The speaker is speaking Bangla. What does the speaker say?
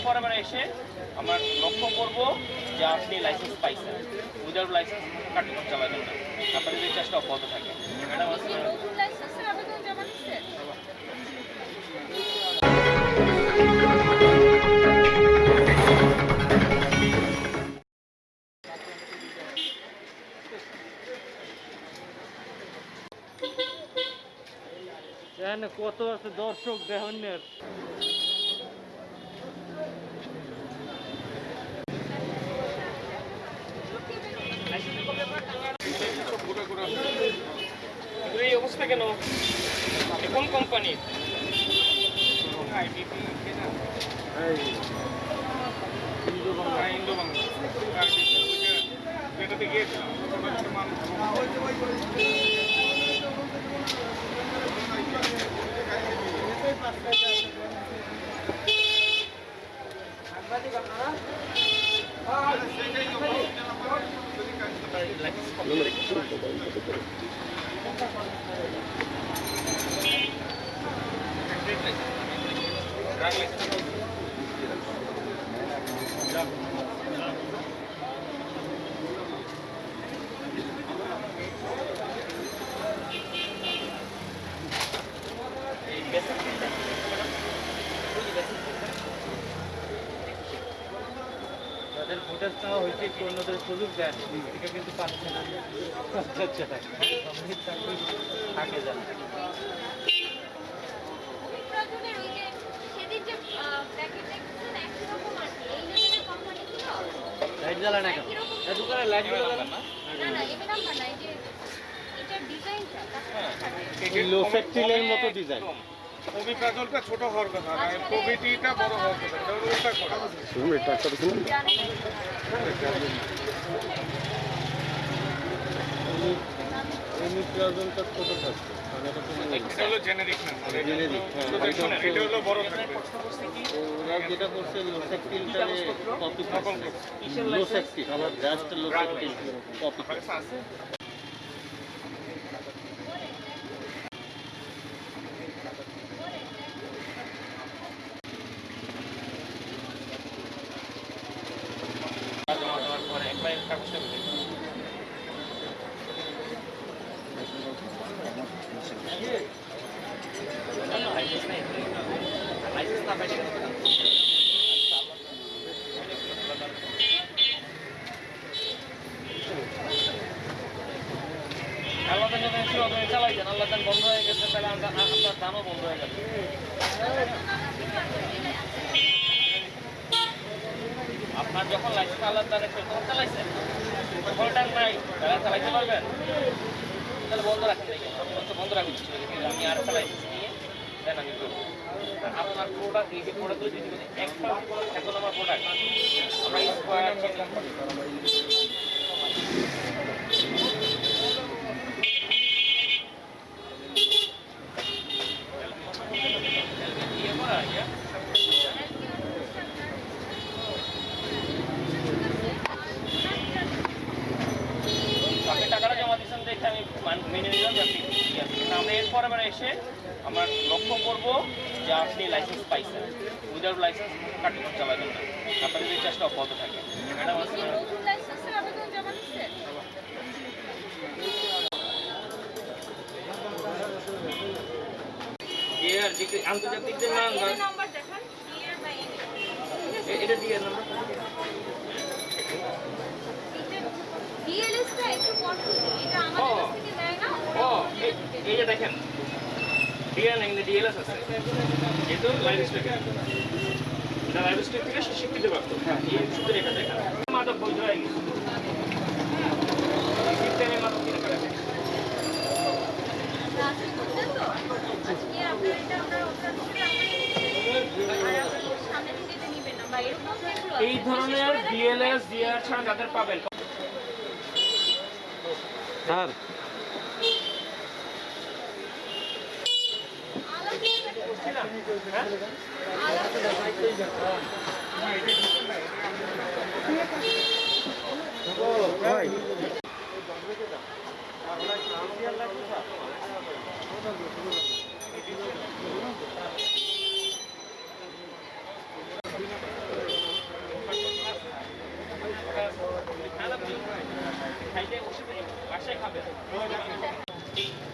এরপর আবার এসে আমরা লক্ষ্য করব যে আপনি লাইসেন্স পাইছেন। উইদাউট লাইসেন্স কার্যক্রম চালাবেন না। আপনাদের এই চেষ্টা অব্যাহত থাকে। ম্যাডাম কত আছে দর্শক দেহনের এগুলো এই অবস্থা কেন আপনি কোন কোম্পানি ইন্দো বাংলা যেটাতে গিয়েছিলাম Gracias. ফুটেজ নেওয়া হয়েছে একটু অন্যদের সুযোগ দেন। থেকে কিন্তু পাচ্ছে না। আচ্ছা আচ্ছা। চাকরি থাকে যান লাইট জ্বালা না কেন? দোকানে লাইট জ্বালা না? না না নাম্বার না যে এটার ডিজাইনটা লো মতো ডিজাইন অভিপ্রাজলটা ছোট হওয়ার কথা না প্রভৃতিটা বড় হওয়ার কথা। এটা উল্টা করা এটা হলো জেনেরিক হ্যাঁ। এটা হলো বড় থাকবে। ওরা যেটা করছে লো সেফটিলটারে কপি করছে। লো সেফটি আবার জাস্ট কপি করছে জমা দেওয়ার পরে একবার কাগজটা বুঝে লাইসেন্স নেই লাইসেন্স না পাইলে আল্লাহ তান যখন ছিল তখন চালাইছেন আল্লাহ বন্ধ হয়ে গেছে, তাহলে আমরা- আপনার দামও বন্ধ হয়ে যাবে আপনার যখন লাইসেন্স আল্লাহ তার তখন চালাইছেন কলটার নাই তাহলে চালাইতে পারবেন? তাহলে বন্ধ রাখেন বন্ধ রাখুন। আমি আর একটা লাইসেন্স নিয়ে দেন আমি আপনার প্রোডাক্ট এই যে প্রোডাক্টগুলো যদি একটা এত নম্বর প্রোডাক্ট আমরা স্কোয়ার আপনি টাকাটা জমা দিচ্ছেন দেখে আমি মেনে নিলাম আমরা এরপর আবার এসে আমরা লক্ষ্য করব যে আপনি লাইসেন্স পাইছেন। উইদাউট লাইসেন্স কার্যক্রম চালাবেন না। আপনাদের চেষ্টা অব্যাহত থাকে। ম্যাডাম আর যে আন্তর্জাতিক যে মান এটা দিয়ে নাম্বার ডিএলএসটা একটু কনফিউজিং এটা আমাদের কাছ থেকে নেয় না ও এই- দেখেন ডিএল না ডিএলএস আছে। যেহেতু লাইভ স্টক এটা লাইভ স্টক থেকে স্বীকৃতি প্রাপ্ত এই সূত্রে এটা দেখা মাদক বৈধ হয়ে গেছে। এই ধরনের ডিএলএস ডিআর ছাড়া যাদের পাবেন। স্যার। ভাই। এটা